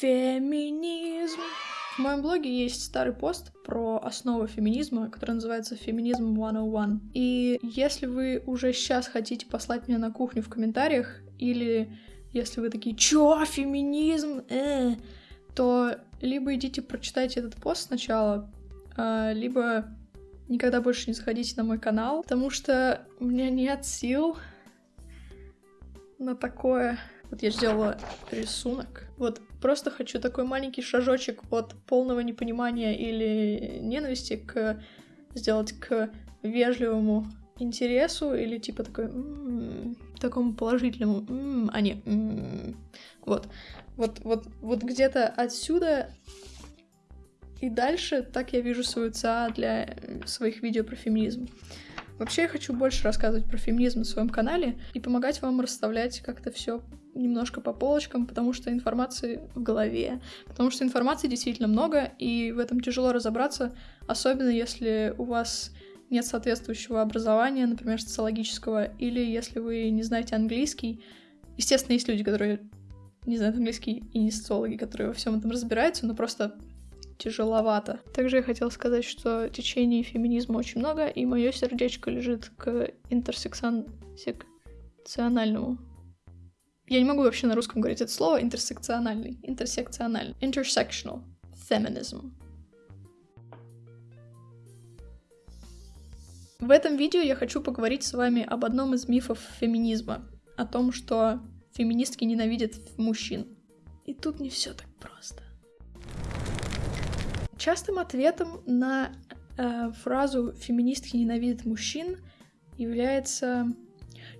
Феминизм. В моем блоге есть старый пост про основы феминизма, который называется «Феминизм 101». И если вы уже сейчас хотите послать меня на кухню в комментариях, или если вы такие «Чё, феминизм?» э", то либо идите прочитайте этот пост сначала, а, либо никогда больше не заходите на мой канал, потому что у меня нет сил на такое. Вот я сделала рисунок. Вот просто хочу такой маленький шажочек от полного непонимания или ненависти к сделать к вежливому интересу или типа такой м-м, такому положительному, м-м, а не м-м. вот вот вот вот где-то отсюда и дальше так я вижу свою ЦА для своих видео про феминизм. Вообще я хочу больше рассказывать про феминизм на своем канале и помогать вам расставлять как-то все немножко по полочкам, потому что информации в голове, потому что информации действительно много, и в этом тяжело разобраться, особенно если у вас нет соответствующего образования, например, социологического, или если вы не знаете английский. Естественно, есть люди, которые не знают английский, и не социологи, которые во всем этом разбираются, но просто тяжеловато. Также я хотела сказать, что течений феминизма очень много, и мое сердечко лежит к интерсекциональному. Я не могу вообще на русском говорить это слово интерсекциональный, интерсекциональный, intersectional feminism. В этом видео я хочу поговорить с вами об одном из мифов феминизма, о том, что феминистки ненавидят мужчин. И тут не все так просто. Частым ответом на э, фразу «феминистки ненавидят мужчин» является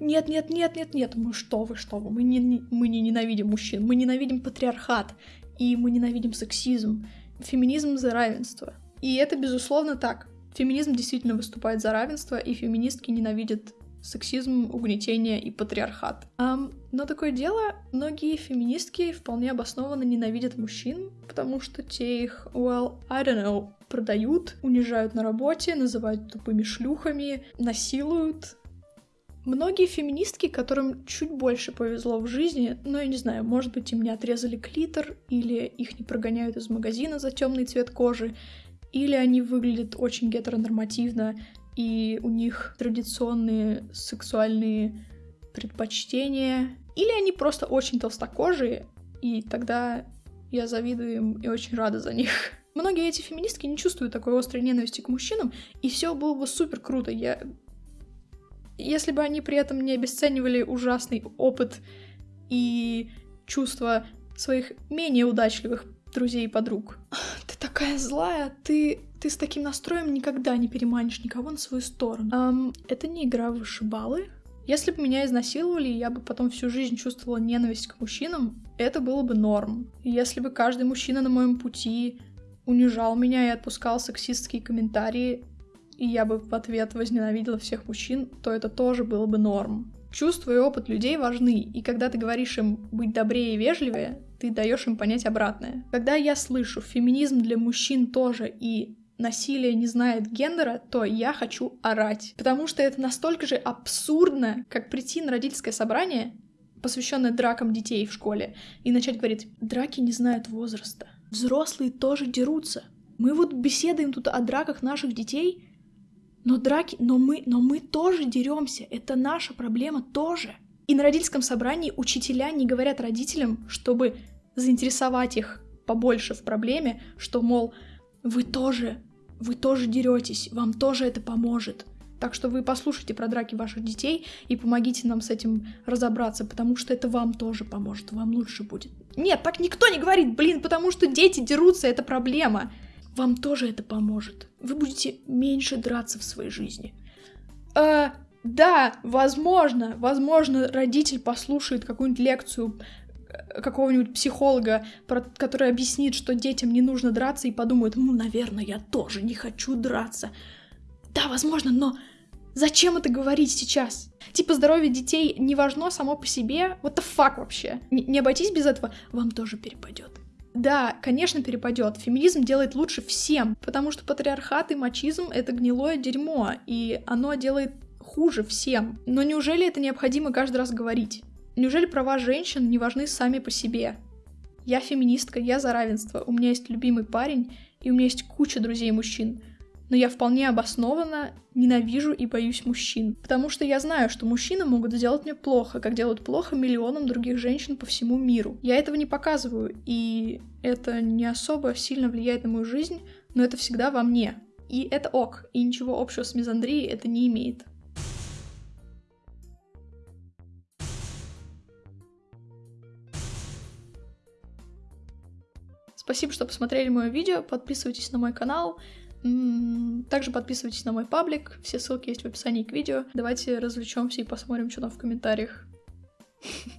«Нет, нет, нет, нет, нет, мы что вы, что вы, мы не, мы не ненавидим мужчин, мы ненавидим патриархат, и мы ненавидим сексизм, феминизм за равенство». И это, безусловно, так. Феминизм действительно выступает за равенство, и феминистки ненавидят сексизм, угнетение и патриархат. Um, но такое дело, многие феминистки вполне обоснованно ненавидят мужчин, потому что те их, well, I don't know, продают, унижают на работе, называют тупыми шлюхами, насилуют. Многие феминистки, которым чуть больше повезло в жизни, но я не знаю, может быть, им не отрезали клитор, или их не прогоняют из магазина за темный цвет кожи, или они выглядят очень гетеронормативно, и у них традиционные сексуальные предпочтения, или они просто очень толстокожие, и тогда я завидую им и очень рада за них. Многие эти феминистки не чувствуют такой острой ненависти к мужчинам, и все было бы супер круто. Я... Если бы они при этом не обесценивали ужасный опыт и чувства своих менее удачливых друзей и подруг. Ты такая злая, ты ты с таким настроем никогда не переманишь никого на свою сторону. Um, это не игра в вышибалы. Если бы меня изнасиловали, я бы потом всю жизнь чувствовала ненависть к мужчинам, это было бы норм. Если бы каждый мужчина на моем пути унижал меня и отпускал сексистские комментарии, и я бы в ответ возненавидела всех мужчин, то это тоже было бы норм. Чувства и опыт людей важны, и когда ты говоришь им быть добрее и вежливее, ты даешь им понять обратное. Когда я слышу феминизм для мужчин тоже и насилие не знает гендера, то я хочу орать. Потому что это настолько же абсурдно, как прийти на родительское собрание, посвященное дракам детей в школе, и начать говорить, драки не знают возраста. Взрослые тоже дерутся. Мы вот беседуем тут о драках наших детей, но драки, но мы, но мы тоже деремся. Это наша проблема тоже. И на родительском собрании учителя не говорят родителям, чтобы заинтересовать их побольше в проблеме, что, мол, вы тоже вы тоже деретесь, вам тоже это поможет. Так что вы послушайте про драки ваших детей и помогите нам с этим разобраться, потому что это вам тоже поможет, вам лучше будет. Нет, так никто не говорит, блин, потому что дети дерутся, это проблема. Вам тоже это поможет. Вы будете меньше драться в своей жизни. Э, да, возможно, возможно, родитель послушает какую-нибудь лекцию какого-нибудь психолога, который объяснит, что детям не нужно драться, и подумает, ну, наверное, я тоже не хочу драться. Да, возможно, но зачем это говорить сейчас? Типа здоровье детей не важно само по себе. What the fuck вообще? Не обойтись без этого, вам тоже перепадет. Да, конечно, перепадет. Феминизм делает лучше всем, потому что патриархат и мачизм — это гнилое дерьмо, и оно делает хуже всем. Но неужели это необходимо каждый раз говорить? Неужели права женщин не важны сами по себе? Я феминистка, я за равенство, у меня есть любимый парень, и у меня есть куча друзей мужчин. Но я вполне обоснованно ненавижу и боюсь мужчин. Потому что я знаю, что мужчины могут сделать мне плохо, как делают плохо миллионам других женщин по всему миру. Я этого не показываю, и это не особо сильно влияет на мою жизнь, но это всегда во мне. И это ок, и ничего общего с мизандрией это не имеет. Спасибо, что посмотрели мое видео. Подписывайтесь на мой канал. Также подписывайтесь на мой паблик. Все ссылки есть в описании к видео. Давайте развлечемся и посмотрим, что там в комментариях.